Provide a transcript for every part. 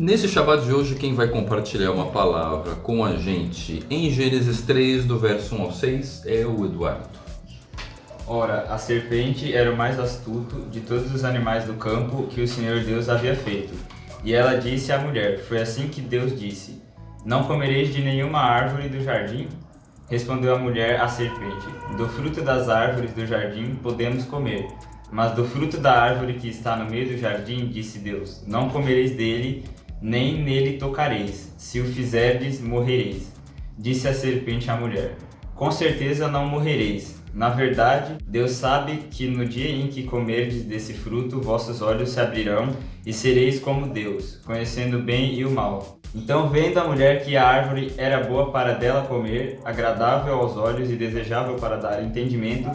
Nesse Shabbat de hoje, quem vai compartilhar uma palavra com a gente em Gênesis 3, do verso 1 ao 6, é o Eduardo. Ora, a serpente era o mais astuto de todos os animais do campo que o Senhor Deus havia feito. E ela disse à mulher, foi assim que Deus disse, Não comereis de nenhuma árvore do jardim? Respondeu a mulher à serpente, Do fruto das árvores do jardim podemos comer, mas do fruto da árvore que está no meio do jardim, disse Deus, Não comereis dele, nem nele tocareis, se o fizerdes, morrereis. Disse a serpente à mulher, Com certeza não morrereis, na verdade, Deus sabe que no dia em que comerdes desse fruto, vossos olhos se abrirão e sereis como Deus, conhecendo o bem e o mal. Então, vendo a mulher que a árvore era boa para dela comer, agradável aos olhos e desejável para dar entendimento,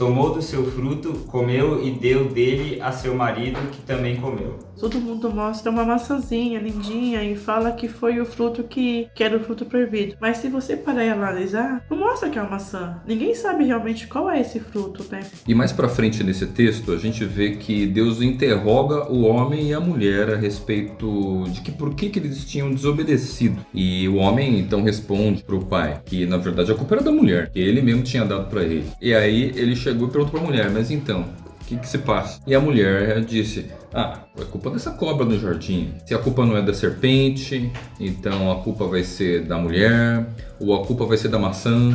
tomou do seu fruto, comeu e deu dele a seu marido, que também comeu. Todo mundo mostra uma maçãzinha lindinha e fala que foi o fruto que, que era o fruto proibido. Mas se você parar e analisar, não mostra que é uma maçã. Ninguém sabe realmente qual é esse fruto, né? E mais pra frente nesse texto, a gente vê que Deus interroga o homem e a mulher a respeito de que por que, que eles tinham desobedecido. E o homem então responde pro pai que na verdade a culpa era da mulher, que ele mesmo tinha dado para ele. E aí ele chegou e perguntou pra mulher, mas então, o que, que se passa? E a mulher disse, ah, é culpa dessa cobra no jardim. Se a culpa não é da serpente, então a culpa vai ser da mulher, ou a culpa vai ser da maçã.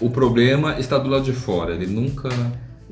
O problema está do lado de fora, ele nunca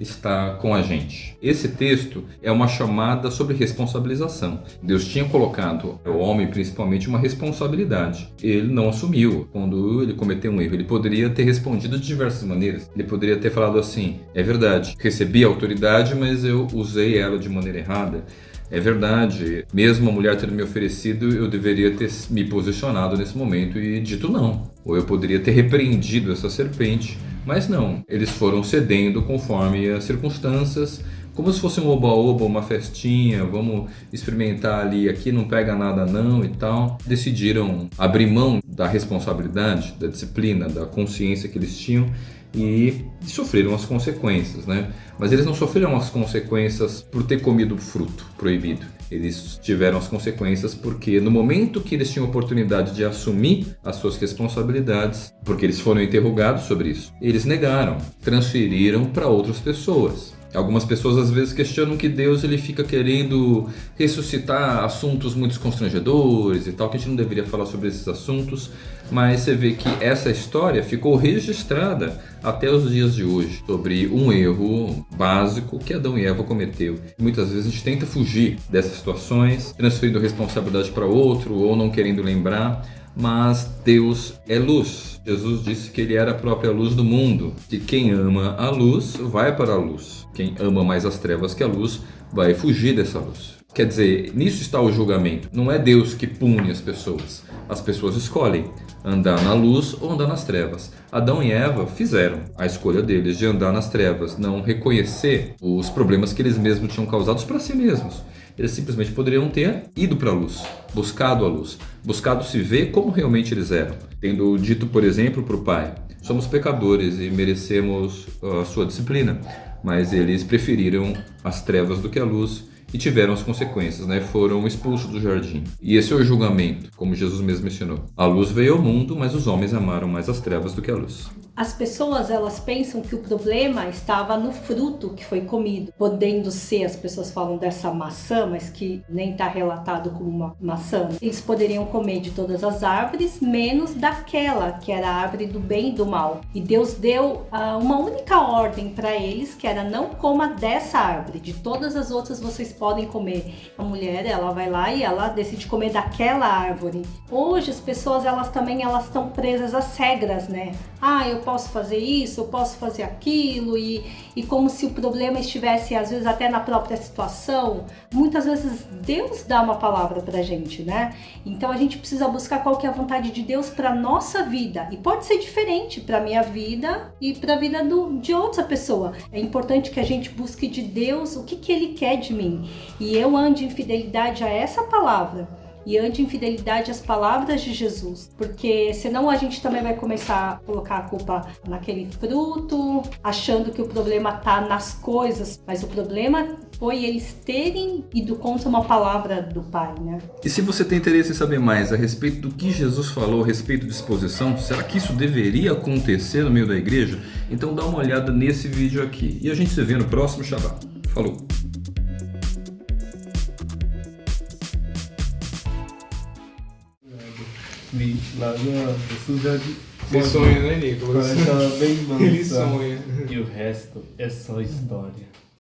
está com a gente. Esse texto é uma chamada sobre responsabilização. Deus tinha colocado ao homem principalmente uma responsabilidade. Ele não assumiu quando ele cometeu um erro. Ele poderia ter respondido de diversas maneiras. Ele poderia ter falado assim: é verdade, recebi a autoridade, mas eu usei ela de maneira errada. É verdade, mesmo a mulher tendo me oferecido, eu deveria ter me posicionado nesse momento e dito não. Ou eu poderia ter repreendido essa serpente mas não, eles foram cedendo conforme as circunstâncias, como se fosse um oba-oba, uma festinha, vamos experimentar ali, aqui não pega nada não e tal. Decidiram abrir mão da responsabilidade, da disciplina, da consciência que eles tinham e sofreram as consequências, né? Mas eles não sofreram as consequências por ter comido fruto proibido. Eles tiveram as consequências porque no momento que eles tinham oportunidade de assumir as suas responsabilidades, porque eles foram interrogados sobre isso, eles negaram, transferiram para outras pessoas. Algumas pessoas às vezes questionam que Deus ele fica querendo ressuscitar assuntos muito constrangedores e tal, que a gente não deveria falar sobre esses assuntos, mas você vê que essa história ficou registrada até os dias de hoje sobre um erro básico que Adão e Eva cometeu. Muitas vezes a gente tenta fugir dessas situações, transferindo responsabilidade para outro ou não querendo lembrar, mas Deus é luz. Jesus disse que ele era a própria luz do mundo, que quem ama a luz vai para a luz. Quem ama mais as trevas que a luz vai fugir dessa luz. Quer dizer, nisso está o julgamento. Não é Deus que pune as pessoas. As pessoas escolhem andar na luz ou andar nas trevas. Adão e Eva fizeram a escolha deles de andar nas trevas, não reconhecer os problemas que eles mesmos tinham causados para si mesmos. Eles simplesmente poderiam ter ido para a luz, buscado a luz, buscado se ver como realmente eles eram. Tendo dito, por exemplo, para o pai: somos pecadores e merecemos a sua disciplina mas eles preferiram as trevas do que a luz e tiveram as consequências, né? Foram expulsos do jardim. E esse é o julgamento, como Jesus mesmo mencionou. A luz veio ao mundo, mas os homens amaram mais as trevas do que a luz. As pessoas elas pensam que o problema estava no fruto que foi comido, podendo ser, as pessoas falam dessa maçã, mas que nem está relatado como uma maçã. Eles poderiam comer de todas as árvores, menos daquela que era a árvore do bem e do mal. E Deus deu uh, uma única ordem para eles, que era não coma dessa árvore, de todas as outras vocês podem comer. A mulher, ela vai lá e ela decide comer daquela árvore. Hoje as pessoas elas também elas estão presas às regras, né? Ah, eu posso fazer isso, eu posso fazer aquilo, e, e como se o problema estivesse, às vezes, até na própria situação. Muitas vezes Deus dá uma palavra pra gente, né? Então a gente precisa buscar qual que é a vontade de Deus pra nossa vida. E pode ser diferente pra minha vida e pra vida do, de outra pessoa. É importante que a gente busque de Deus o que, que Ele quer de mim. E eu ande em fidelidade a essa palavra e anti-infidelidade às palavras de Jesus. Porque senão a gente também vai começar a colocar a culpa naquele fruto, achando que o problema tá nas coisas, mas o problema foi eles terem ido contra uma palavra do Pai, né? E se você tem interesse em saber mais a respeito do que Jesus falou a respeito de exposição, será que isso deveria acontecer no meio da igreja? Então dá uma olhada nesse vídeo aqui. E a gente se vê no próximo Shabbat. Falou! No Suja de Você sonha, né, Nicolas? Parece bem Ele mansa. sonha. E o resto é só história.